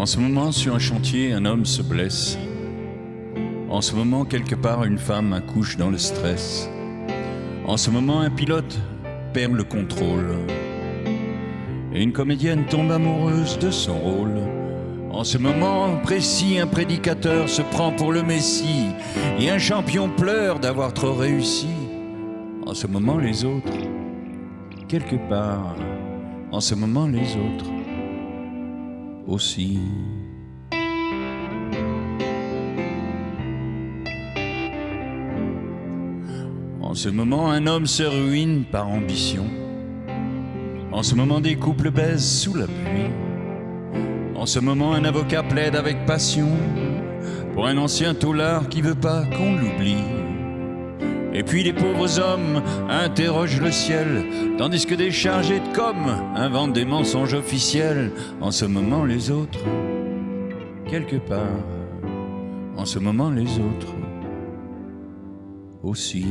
En ce moment, sur un chantier, un homme se blesse. En ce moment, quelque part, une femme accouche dans le stress. En ce moment, un pilote perd le contrôle. Et une comédienne tombe amoureuse de son rôle. En ce moment précis, un prédicateur se prend pour le Messie. Et un champion pleure d'avoir trop réussi. En ce moment, les autres, quelque part, en ce moment, les autres En ce moment, un homme se ruine par ambition. En ce moment, des couples baisent sous la pluie. En ce moment, un avocat plaide avec passion pour un ancien taulard qui veut pas qu'on l'oublie. Et puis les pauvres hommes interrogent le ciel, tandis que des chargés de com inventent des mensonges officiels. En ce moment, les autres, quelque part, en ce moment, les autres aussi.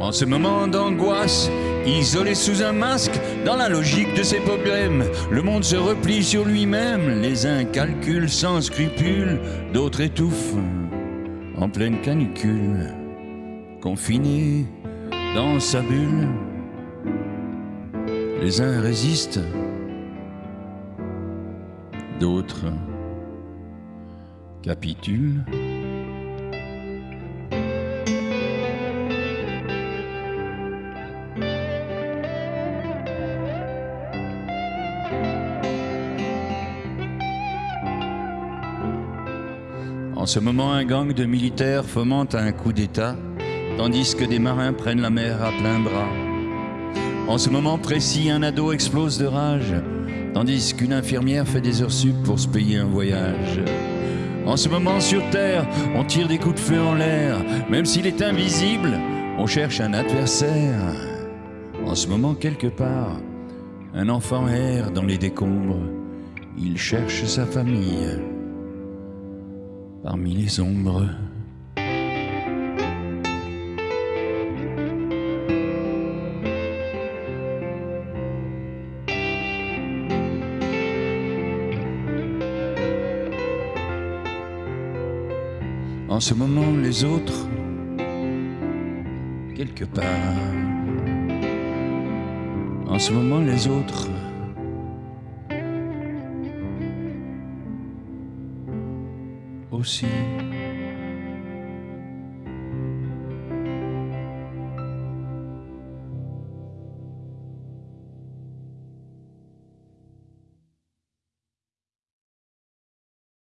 En ce moment d'angoisse, isolé sous un masque, dans la logique de ses problèmes, le monde se replie sur lui-même. Les uns calculent sans scrupule, d'autres étouffent en pleine canicule, confinés dans sa bulle. Les uns résistent, d'autres capitulent. En ce moment, un gang de militaires fomente un coup d'État, tandis que des marins prennent la mer à plein bras. En ce moment précis, un ado explose de rage, tandis qu'une infirmière fait des heures sup pour se payer un voyage. En ce moment, sur Terre, on tire des coups de feu en l'air, même s'il est invisible, on cherche un adversaire. En ce moment, quelque part, un enfant erre dans les décombres, il cherche sa famille parmi les ombres. En ce moment, les autres, quelque part. En ce moment, les autres, aussi.